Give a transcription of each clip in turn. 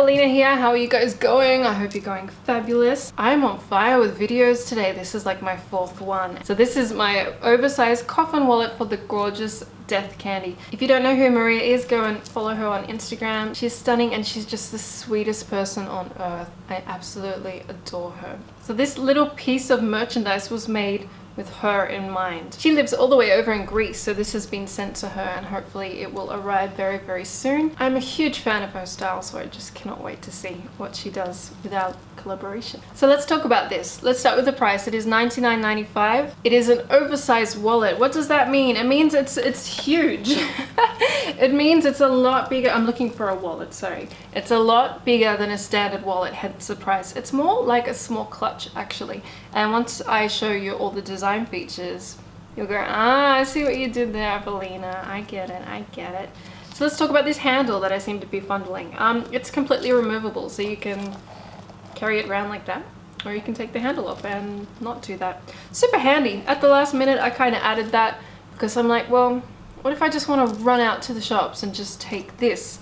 Evelina here. How are you guys going? I hope you're going fabulous. I'm on fire with videos today. This is like my fourth one. So this is my oversized coffin wallet for the gorgeous Death Candy. If you don't know who Maria is, go and follow her on Instagram. She's stunning and she's just the sweetest person on earth. I absolutely adore her. So this little piece of merchandise was made with her in mind. She lives all the way over in Greece, so this has been sent to her and hopefully it will arrive very, very soon. I'm a huge fan of her style, so I just cannot wait to see what she does without collaboration. So let's talk about this. Let's start with the price. It is $99.95. It is an oversized wallet. What does that mean? It means it's it's huge. it means it's a lot bigger. I'm looking for a wallet, sorry. It's a lot bigger than a standard wallet, hence the price. It's more like a small clutch actually. And once I show you all the design features, you'll go, ah, I see what you did there, Evelina. I get it, I get it. So let's talk about this handle that I seem to be fondling. Um, it's completely removable, so you can carry it around like that or you can take the handle off and not do that. Super handy. At the last minute I kind of added that because I'm like, well, what if I just want to run out to the shops and just take this?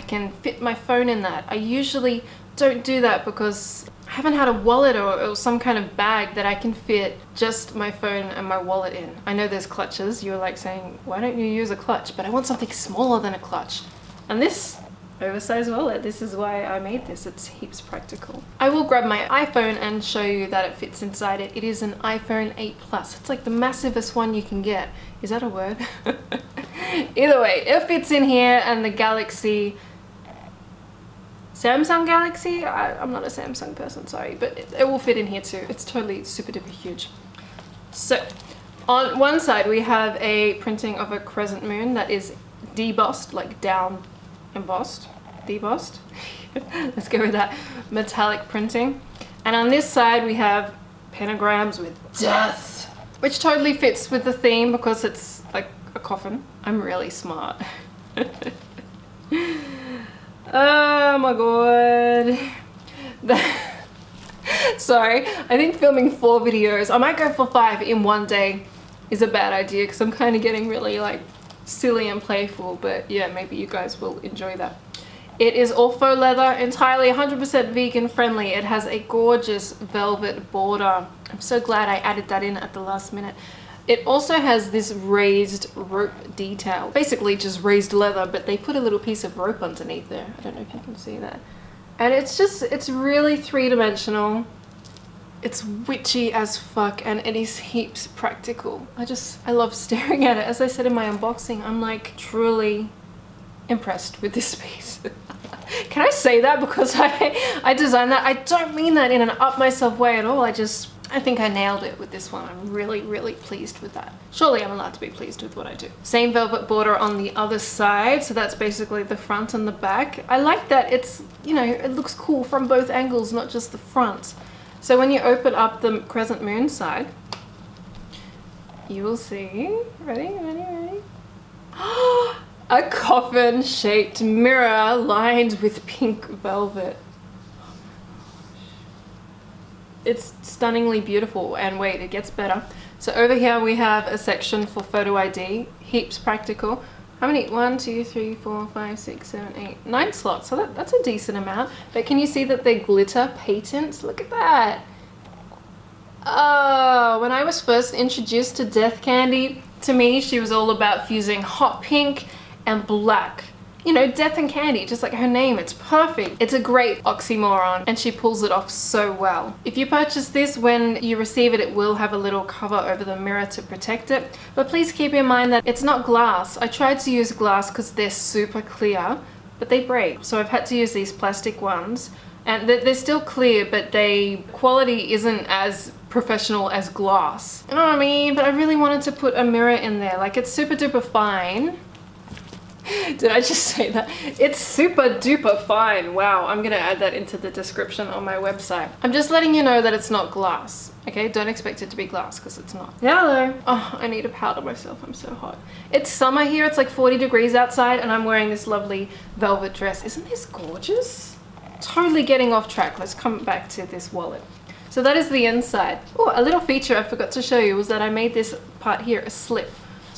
I can fit my phone in that. I usually don't do that because I haven't had a wallet or, or, some kind of bag that I can fit just my phone and my wallet in. I know there's clutches. You're like saying, why don't you use a clutch? But I want something smaller than a clutch. And this oversized wallet. This is why I made this. It's heaps practical. I will grab my iPhone and show you that it fits inside it. It is an iPhone 8 Plus. It's like the massivest one you can get. Is that a word? Either way, it fits in here and the Galaxy Samsung Galaxy? I, am not a Samsung person, sorry, but it, it will fit in here too. It's totally super duper huge. So, on one side we have a printing of a crescent moon that is debossed, like down embossed, debossed. Let's go with that. Metallic printing. And on this side we have pentagrams with death, which totally fits with the theme because it's like a coffin. I'm really smart. oh my god. Sorry, I think filming four videos, I might go for five in one day is a bad idea because I'm kind of getting really like silly and playful but yeah maybe you guys will enjoy that. It is all faux leather entirely 100% vegan friendly. It has a gorgeous velvet border. I'm so glad i added that in at the last minute it also has this raised rope detail basically just raised leather but they put a little piece of rope underneath there i don't know if you can see that and it's just it's really three-dimensional it's witchy as fuck and it is heaps practical. I just, I love staring at it. As I said in my unboxing, I'm like truly impressed with this piece. Can I say that because I, I designed that? I don't mean that in an up myself way at all. I just, I think I nailed it with this one. I'm really, really pleased with that. Surely I'm allowed to be pleased with what I do. Same velvet border on the other side. So that's basically the front and the back. I like that it's, you know, it looks cool from both angles, not just the front. So when you open up the crescent moon side, you will see, ready, ready, ready? a coffin shaped mirror lined with pink velvet. It's stunningly beautiful and wait, it gets better. So over here we have a section for photo ID, heaps practical. How many? One, two, three, four, five, six, seven, eight, nine slots. So that, that's a decent amount. But can you see that they glitter patents? Look at that. Oh, when I was first introduced to Death Candy, to me she was all about fusing hot pink and black you know, death and candy, just like her name, it's perfect. It's a great oxymoron and she pulls it off so well. If you purchase this, when you receive it, it will have a little cover over the mirror to protect it. But please keep in mind that it's not glass. I tried to use glass because they're super clear, but they break. So I've had to use these plastic ones and they're still clear, but they quality isn't as professional as glass. You know what I mean? But I really wanted to put a mirror in there. Like it's super duper fine did I just say that? It's super duper fine. Wow, I'm gonna add that into the description on my website. I'm just letting you know that it's not glass. Okay, don't expect it to be glass because it's not. Hello. Oh, I need to powder myself. I'm so hot. It's summer here. It's like 40 degrees outside and I'm wearing this lovely velvet dress. Isn't this gorgeous? Totally getting off track. Let's come back to this wallet. So that is the inside. Oh, a little feature I forgot to show you was that I made this part here a slip.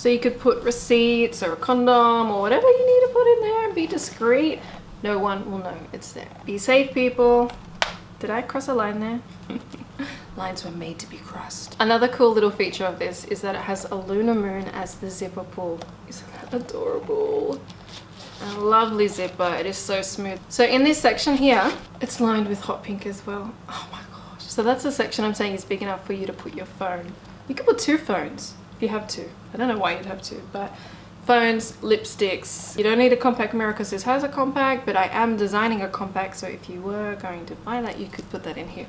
So you could put receipts or a condom or whatever you need to put in there and be discreet. no one will know it's there. Be safe people. Did I cross a line there? Lines were made to be crossed. Another cool little feature of this is that it has a lunar moon as the zipper pull. Isn't that adorable? A lovely zipper. It is so smooth. So in this section here, it's lined with hot pink as well. Oh my gosh. So that's the section I'm saying is big enough for you to put your phone. You could put two phones you have to. I don't know why you'd have to, but phones, lipsticks. You don't need a compact mirror because this has a compact, but I am designing a compact, so if you were going to buy that, you could put that in here.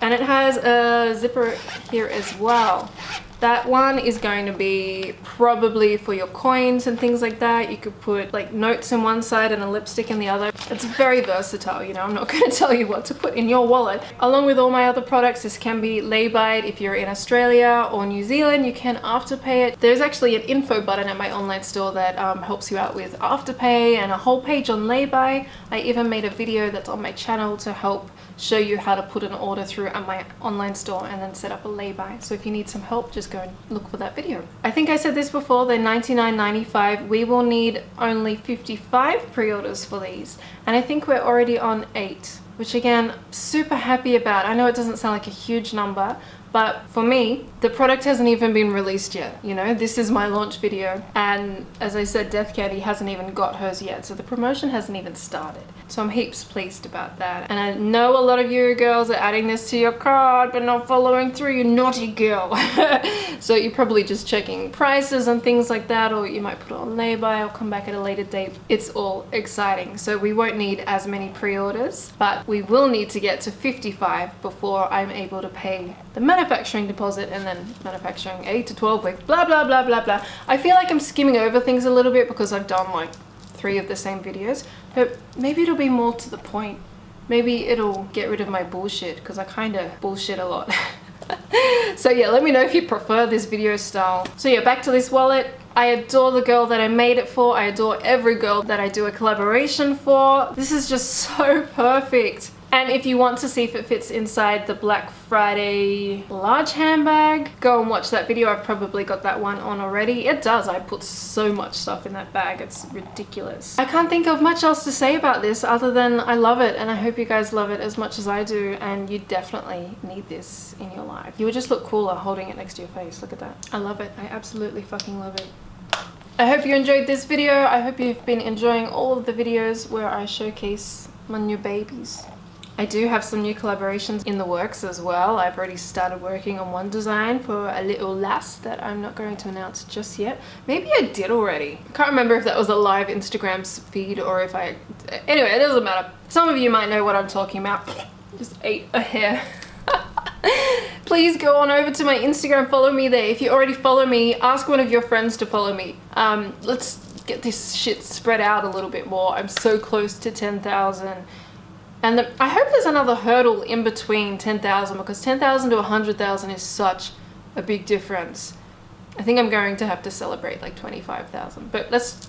And it has a zipper here as well. That one is going to be probably for your coins and things like that. You could put like notes in one side and a lipstick in the other. It's very versatile, you know, I'm not going to tell you what to put in your wallet. Along with all my other products, this can be lay-byed if you're in Australia or New Zealand, you can afterpay it. There's actually an info button at my online store that um, helps you out with afterpay and a whole page on lay-by. I even made a video that's on my channel to help show you how to put an order through at my online store and then set up a lay-by. So if you need some help, just go and look for that video. I think I said this before, they're $99.95. We will need only 55 pre-orders for these. And I think we're already on eight, which again, super happy about. I know it doesn't sound like a huge number, but for me, the product hasn't even been released yet. You know, this is my launch video. And as I said, Death Candy hasn't even got hers yet. So the promotion hasn't even started. So I'm heaps pleased about that. And I know a lot of you girls are adding this to your cart, but not following through, you naughty girl. so you're probably just checking prices and things like that, or you might put it on lay-by or come back at a later date. It's all exciting. So we won't need as many pre-orders, but we will need to get to 55 before I'm able to pay the manufacturing deposit and then manufacturing 8 to 12 weeks, blah, blah, blah, blah, blah. I feel like I'm skimming over things a little bit because I've done like three of the same videos, but maybe it'll be more to the point. Maybe it'll get rid of my bullshit because I kind of bullshit a lot. so yeah, let me know if you prefer this video style. So yeah, back to this wallet. I adore the girl that I made it for. I adore every girl that I do a collaboration for. This is just so perfect. And if you want to see if it fits inside the Black Friday large handbag, go and watch that video. I've probably got that one on already. It does. I put so much stuff in that bag. It's ridiculous. I can't think of much else to say about this other than I love it and I hope you guys love it as much as I do and you definitely need this in your life. You would just look cooler holding it next to your face. Look at that. I love it. I absolutely fucking love it. I hope you enjoyed this video. I hope you've been enjoying all of the videos where I showcase my new babies. I do have some new collaborations in the works as well. I've already started working on one design for a little lass that I'm not going to announce just yet. Maybe I did already. I can't remember if that was a live Instagram feed or if I... Anyway, it doesn't matter. Some of you might know what I'm talking about. Just ate a hair. Please go on over to my Instagram, follow me there. If you already follow me, ask one of your friends to follow me. Um, let's get this shit spread out a little bit more. I'm so close to 10,000 and the, I hope there's another hurdle in between 10,000 because 10,000 to 100,000 is such a big difference. I think I'm going to have to celebrate like 25,000. But let's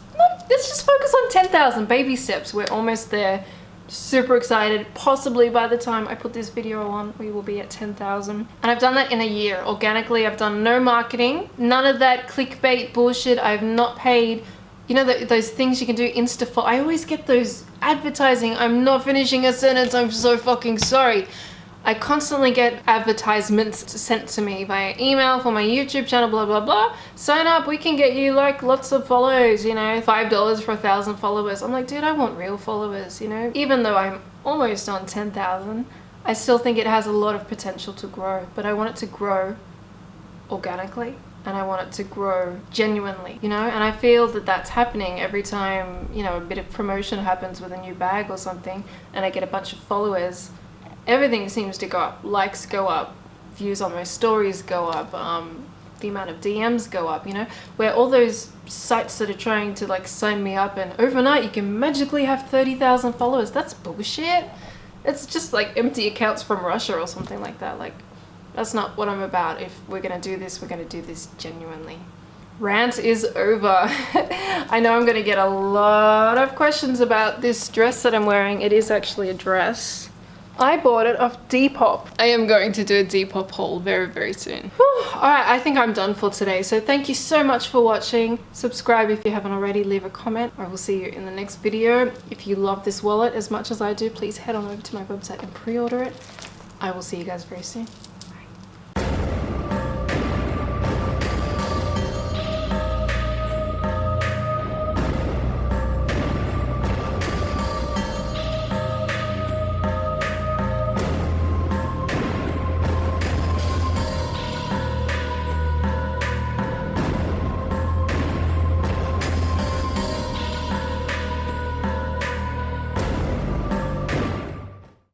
let's just focus on 10,000 baby steps. We're almost there. Super excited. Possibly by the time I put this video on, we will be at 10,000. And I've done that in a year. Organically, I've done no marketing. None of that clickbait bullshit. I've not paid you know those things you can do insta I always get those advertising I'm not finishing a sentence I'm so fucking sorry I constantly get advertisements sent to me via email for my YouTube channel, blah, blah, blah. Sign up, we can get you like lots of follows, you know, $5 for a thousand followers. I'm like, dude, I want real followers, you know? Even though I'm almost on 10,000, I still think it has a lot of potential to grow, but I want it to grow organically and I want it to grow genuinely, you know? And I feel that that's happening every time, you know, a bit of promotion happens with a new bag or something and I get a bunch of followers. Everything seems to go up. Likes go up, views on my stories go up, um, the amount of DMs go up, you know? Where all those sites that are trying to like sign me up and overnight you can magically have 30,000 followers, that's bullshit. It's just like empty accounts from Russia or something like that. Like, that's not what I'm about. If we're gonna do this, we're gonna do this genuinely. Rant is over. I know I'm gonna get a lot of questions about this dress that I'm wearing. It is actually a dress. I bought it off Depop. I am going to do a Depop haul very, very soon. Alright, I think I'm done for today. So thank you so much for watching. Subscribe if you haven't already. Leave a comment. I will see you in the next video. If you love this wallet as much as I do, please head on over to my website and pre-order it. I will see you guys very soon.